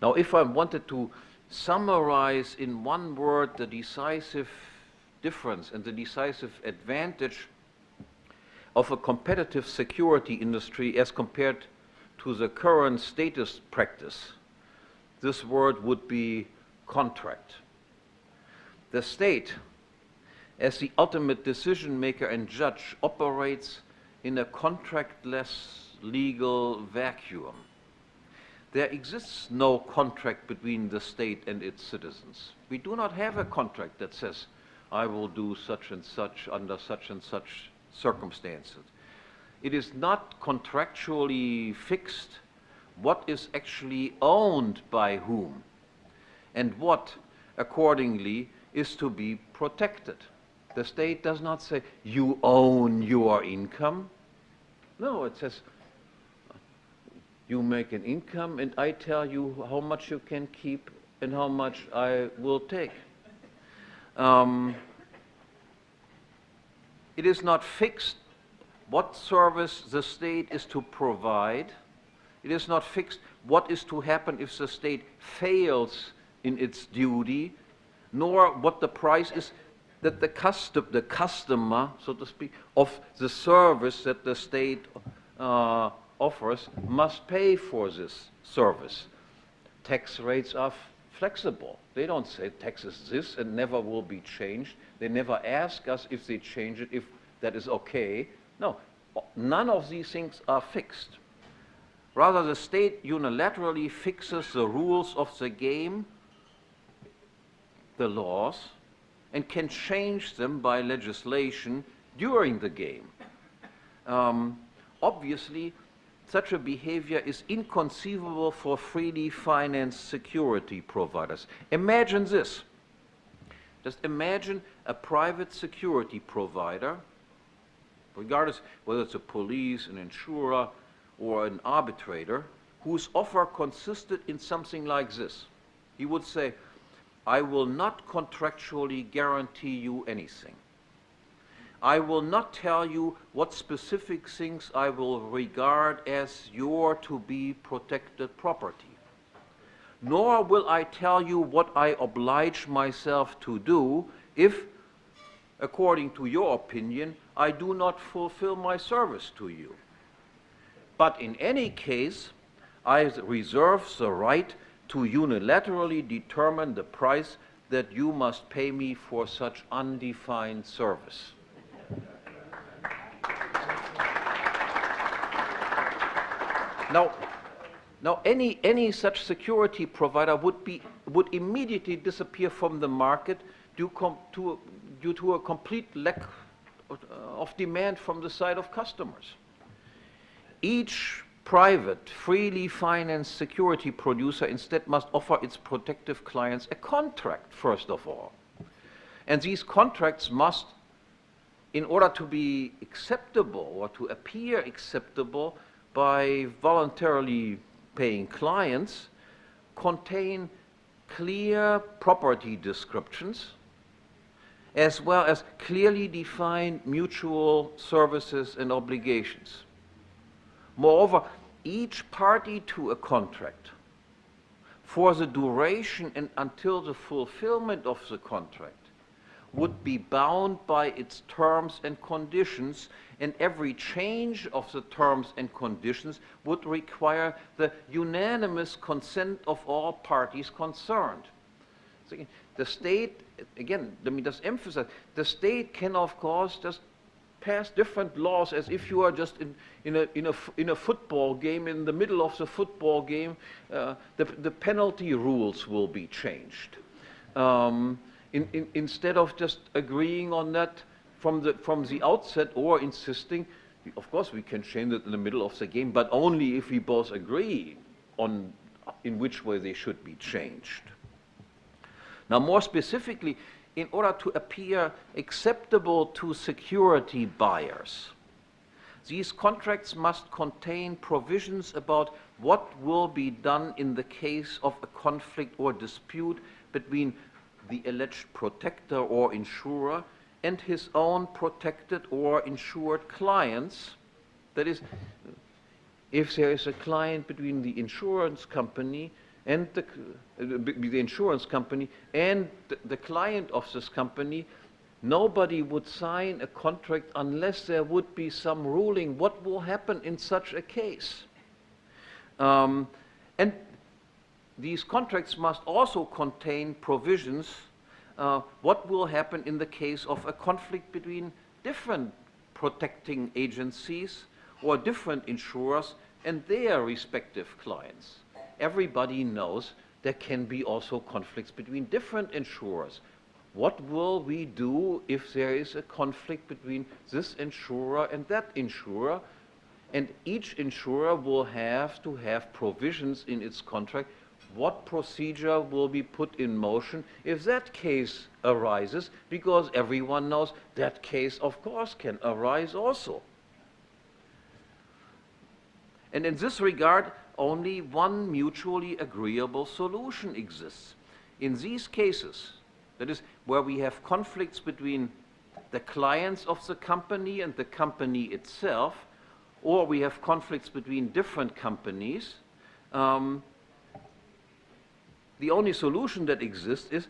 Now, if I wanted to summarize in one word the decisive difference and the decisive advantage of a competitive security industry as compared to the current status practice, this word would be contract. The state, as the ultimate decision maker and judge, operates in a contractless legal vacuum. There exists no contract between the state and its citizens. We do not have a contract that says, I will do such and such under such and such circumstances. It is not contractually fixed what is actually owned by whom and what, accordingly, is to be protected. The state does not say, you own your income. No, it says, you make an income and I tell you how much you can keep and how much I will take. Um, it is not fixed what service the state is to provide. It is not fixed what is to happen if the state fails in its duty, nor what the price is that the, custom, the customer, so to speak, of the service that the state uh, offers must pay for this service. Tax rates are flexible. They don't say tax is this and never will be changed. They never ask us if they change it, if that is okay. No, none of these things are fixed. Rather, the state unilaterally fixes the rules of the game, the laws, and can change them by legislation during the game. Um, obviously, such a behavior is inconceivable for freely financed security providers. Imagine this. Just imagine a private security provider, regardless whether it's a police, an insurer, or an arbitrator, whose offer consisted in something like this. He would say, I will not contractually guarantee you anything. I will not tell you what specific things I will regard as your to be protected property. Nor will I tell you what I oblige myself to do if, according to your opinion, I do not fulfill my service to you. But in any case, I reserve the right to unilaterally determine the price that you must pay me for such undefined service. Now, now any, any such security provider would, be, would immediately disappear from the market due, to, due to a complete lack uh, of demand from the side of customers. Each private, freely financed security producer instead must offer its protective clients a contract, first of all. And these contracts must, in order to be acceptable or to appear acceptable, by voluntarily paying clients contain clear property descriptions as well as clearly defined mutual services and obligations. Moreover, each party to a contract for the duration and until the fulfillment of the contract would be bound by its terms and conditions and every change of the terms and conditions would require the unanimous consent of all parties concerned. So the state, again, let me just emphasize, the state can of course just pass different laws as if you are just in, in, a, in, a, in a football game, in the middle of the football game, uh, the, the penalty rules will be changed. Um, in, in, instead of just agreeing on that from the, from the outset or insisting, of course we can change it in the middle of the game, but only if we both agree on in which way they should be changed. Now more specifically, in order to appear acceptable to security buyers, these contracts must contain provisions about what will be done in the case of a conflict or dispute between the alleged protector or insurer and his own protected or insured clients. That is, if there is a client between the insurance company and the, uh, the insurance company and the, the client of this company, nobody would sign a contract unless there would be some ruling what will happen in such a case. Um, and these contracts must also contain provisions uh, what will happen in the case of a conflict between different protecting agencies or different insurers and their respective clients. Everybody knows there can be also conflicts between different insurers. What will we do if there is a conflict between this insurer and that insurer? And each insurer will have to have provisions in its contract what procedure will be put in motion if that case arises, because everyone knows that case, of course, can arise also. And in this regard, only one mutually agreeable solution exists. In these cases, that is, where we have conflicts between the clients of the company and the company itself, or we have conflicts between different companies, um, the only solution that exists is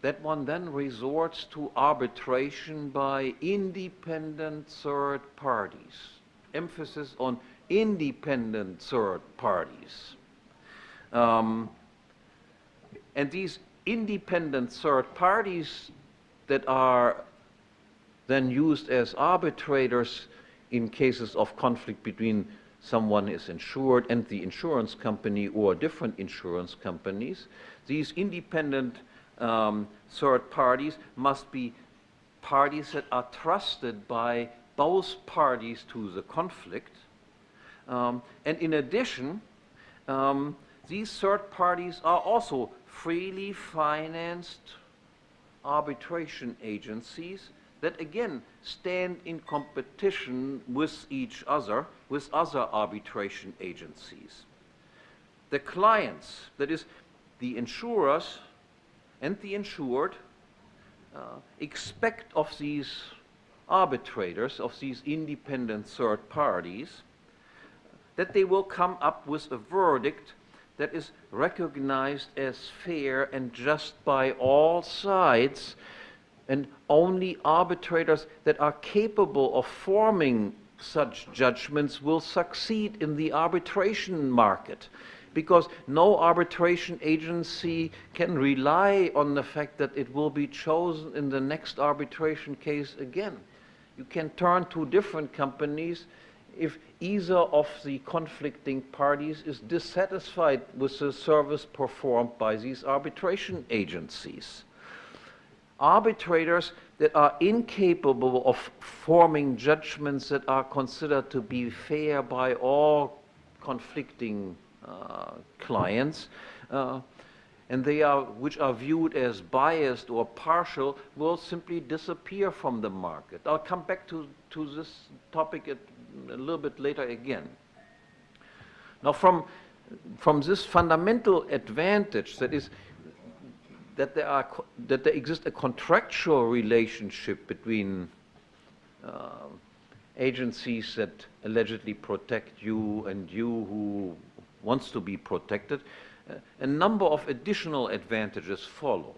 that one then resorts to arbitration by independent third parties. Emphasis on independent third parties. Um, and these independent third parties that are then used as arbitrators in cases of conflict between someone is insured and the insurance company or different insurance companies, these independent um, third parties must be parties that are trusted by both parties to the conflict. Um, and in addition, um, these third parties are also freely financed arbitration agencies that again stand in competition with each other, with other arbitration agencies. The clients, that is, the insurers and the insured, uh, expect of these arbitrators, of these independent third parties, that they will come up with a verdict that is recognized as fair and just by all sides and only arbitrators that are capable of forming such judgments will succeed in the arbitration market because no arbitration agency can rely on the fact that it will be chosen in the next arbitration case again. You can turn to different companies if either of the conflicting parties is dissatisfied with the service performed by these arbitration agencies arbitrators that are incapable of forming judgments that are considered to be fair by all conflicting uh, clients, uh, and they are, which are viewed as biased or partial, will simply disappear from the market. I'll come back to, to this topic at, a little bit later again. Now, from, from this fundamental advantage, that is, that there, are, that there exists a contractual relationship between uh, agencies that allegedly protect you and you who wants to be protected, uh, a number of additional advantages follow.